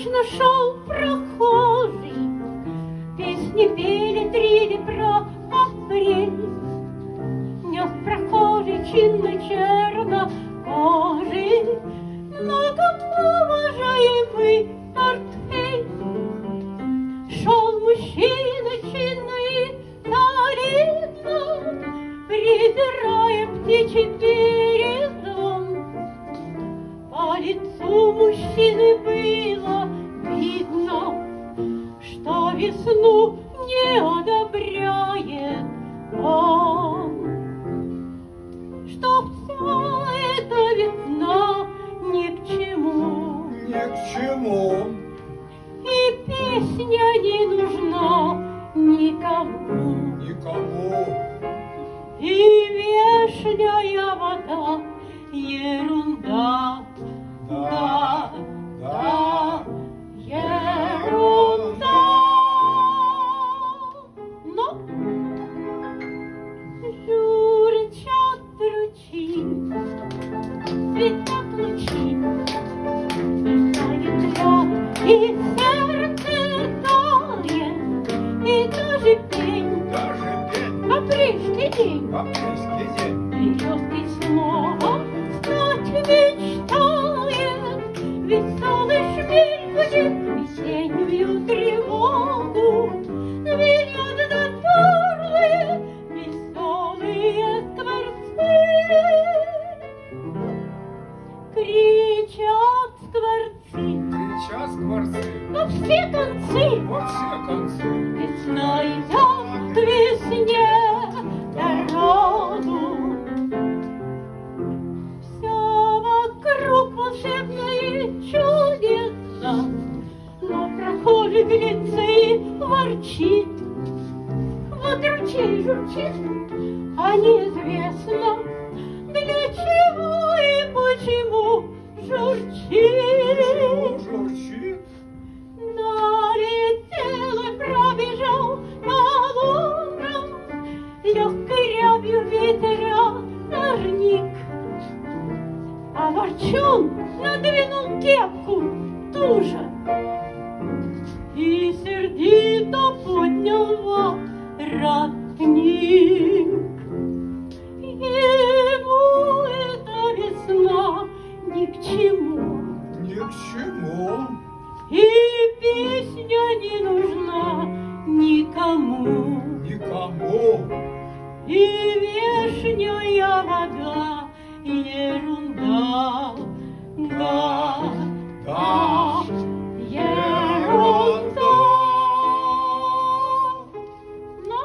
мрачно шел прохожий, Песни пели трели про апрель. Нес прохожий чинно чернокожий, Многоуважаемый портфель. Шел мужчина чинно и солидно, Прибирая птичий передом. По лицу мужчины песня не нужна никому. Никому. И вешняя вода ерунда, да, да, ерунда. Но все концы, Во все концы. Весна волшебно и чудесно, Но глядится и ворчит. Вот ручей журчит, а неизвестно, Для чего и почему журчит. Журчит. Налетел и пробежал по лунам, Легкой рябью ветеря сорник. А ворчун надвинул кепку туже И сердито поднял воротник. Ему эта весна ни к чему, Ни к чему. и песня не нужна никому. Никому. И вешняя вода ерунда. Да, да, ерунда. Но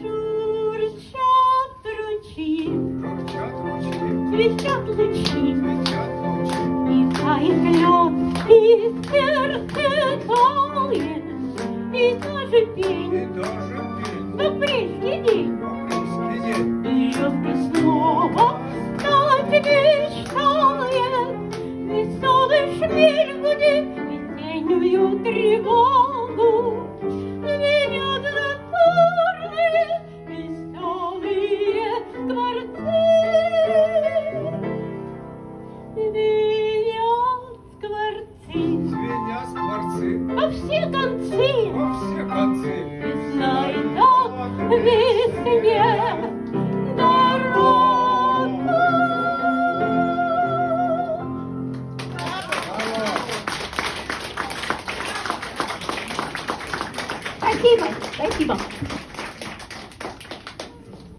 журчат ручьи, свистят лучи. И тает лед, и сердце тает, И даже И пень даже пень. в апрельский день Апрельский день. Берет и снова все концы. Во все концы. Akiba. Thank you, Mom.